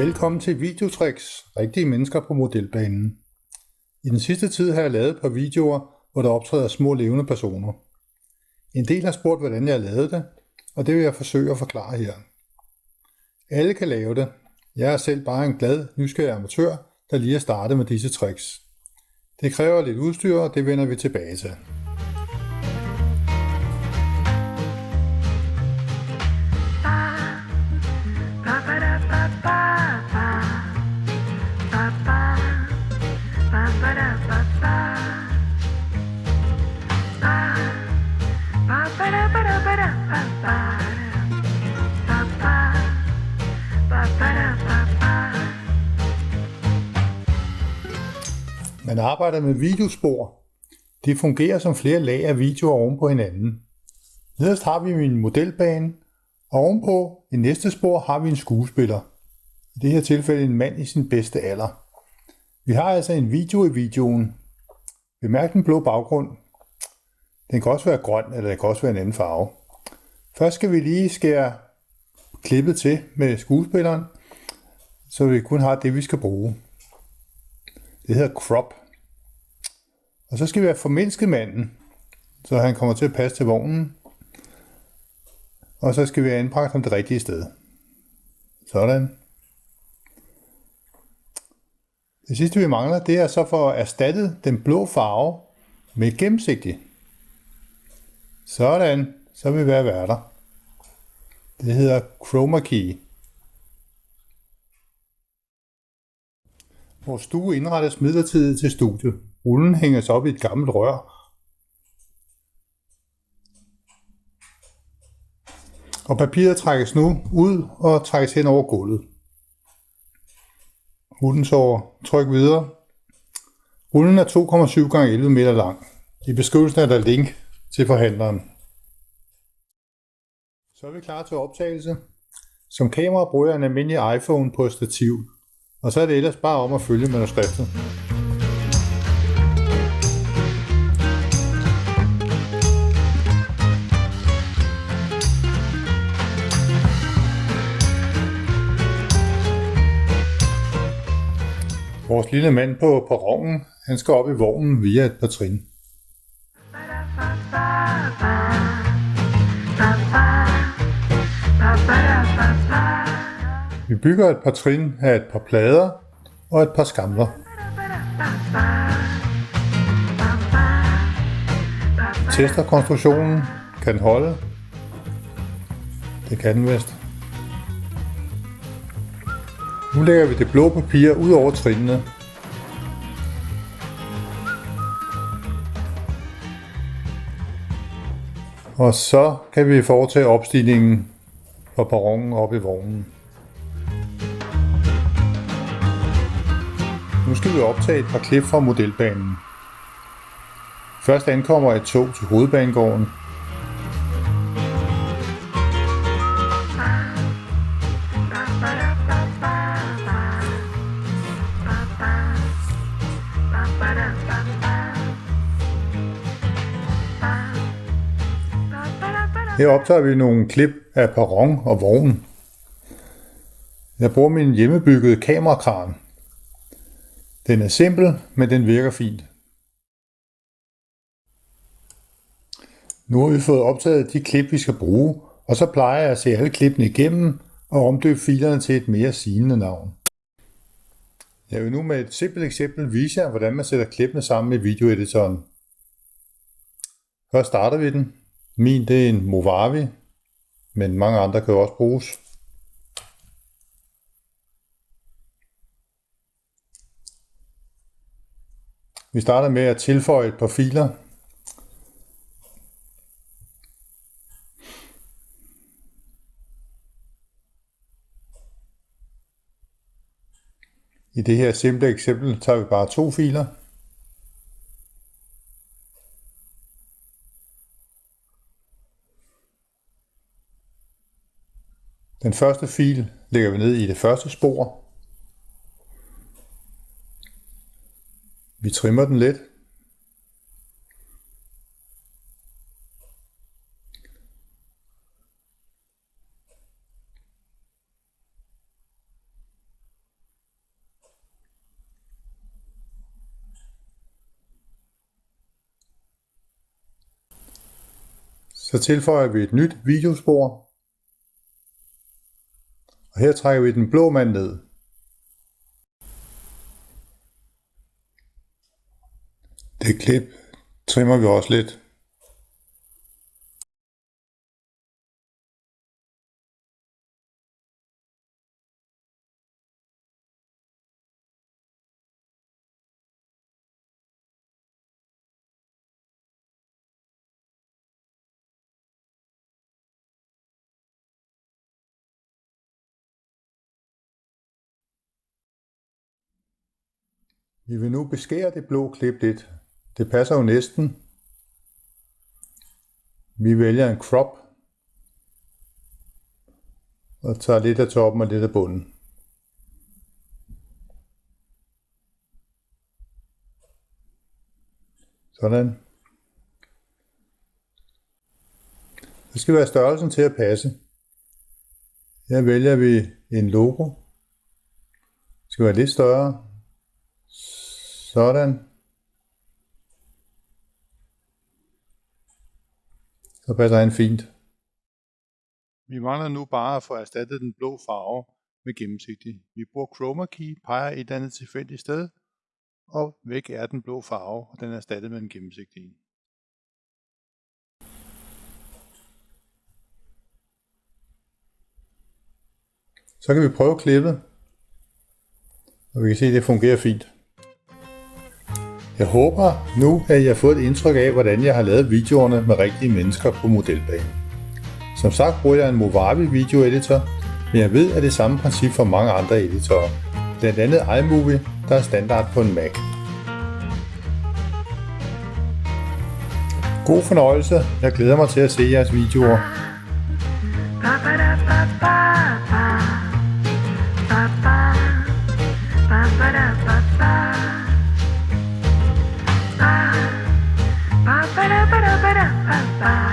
Velkommen til Videotricks, rigtige mennesker på modelbanen. I den sidste tid har jeg lavet et par videoer, hvor der optræder små levende personer. En del har spurgt, hvordan jeg lavede det, og det vil jeg forsøge at forklare her. Alle kan lave det. Jeg er selv bare en glad, nysgerrig amatør, der lige er startet med disse tricks. Det kræver lidt udstyr, og det vender vi tilbage til. Man arbejder med videospor. Det fungerer som flere lag af videoer oven på hinanden. Nederst har vi min modelbane, og ovenpå i næste spor har vi en skuespiller. I det her tilfælde en mand i sin bedste alder. Vi har altså en video i videoen. Bemærk den blå baggrund. Den kan også være grøn, eller den kan også være en anden farve. Først skal vi lige skære klippet til med skuespilleren, så vi kun har det, vi skal bruge. Det hedder crop. Og så skal vi have formindsket manden, så han kommer til at passe til vognen. Og så skal vi have anbragt ham det rigtige sted. Sådan. Det sidste vi mangler, det er så for at erstatte den blå farve med gennemsigtig. Sådan, så vil vi være værter. Det hedder chroma key. Vores stue indrettes midlertidigt til studie. Rullen hænges op i et gammelt rør. Og papiret trækkes nu ud og trækkes hen over gulvet. Rullen så tryk videre. Rullen er 2,7 x 11 meter lang. I beskrivelsen er der link til forhandleren. Så er vi klar til optagelse. Som kamera bruger jeg en almindelig iPhone på stativ. Og så er det ellers bare om at følge manuskriptet. Vores lille mand på perronen, han skal op i vognen via et par trin. Vi bygger et par trin af et par plader og et par skamler. Tester konstruktionen. Kan den holde? Det kan den vist. Nu lægger vi det blå papir ud over trinene. Og så kan vi foretage opstigningen fra perronen op i vognen. Nu skal vi optage et par klip fra modelbanen. Først ankommer et tog til hovedbanegården. Her optager vi nogle klip af perron og vogn. Jeg bruger min hjemmebyggede kamerakran. Den er simpel, men den virker fint. Nu har vi fået optaget de klip, vi skal bruge, og så plejer jeg at se alle klippene igennem og omdøbe filerne til et mere sigende navn. Jeg vil nu med et simpelt eksempel vise jer, hvordan man sætter klippene sammen i videoeditoren. Først starter vi den. Min det er en Movavi, men mange andre kan også bruges. Vi starter med at tilføje et par filer. I det her simple eksempel tager vi bare to filer. Den første fil lægger vi ned i det første spor. Vi trimmer den lidt. Så tilføjer vi et nyt videospor og her trækker vi den blå mand ned. Det klip trimmer vi også lidt. Vi vil nu beskære det blå klip lidt. Det passer jo næsten. Vi vælger en crop og tager lidt af toppen og lidt af bunden. Sådan. Det skal være størrelsen til at passe. Her vælger vi en logo. Det skal være lidt større. Sådan. Så passer han fint. Vi mangler nu bare at få erstattet den blå farve med gennemsigtig. Vi bruger chroma key, peger et eller andet tilfældigt sted, og væk er den blå farve, og den er erstattet med en gennemsigtig. Så kan vi prøve klippet, og vi kan se, at det fungerer fint. Jeg håber nu, at I har fået et indtryk af, hvordan jeg har lavet videoerne med rigtige mennesker på modelbanen. Som sagt bruger jeg en Movavi Video Editor, men jeg ved, at det er samme princip for mange andre editorer. Blandt andet iMovie, der er standard på en Mac. God fornøjelse. Jeg glæder mig til at se jeres videoer. Ba, ba, da, ba, ba, ba. Ba-ba-da-ba-ba Bye.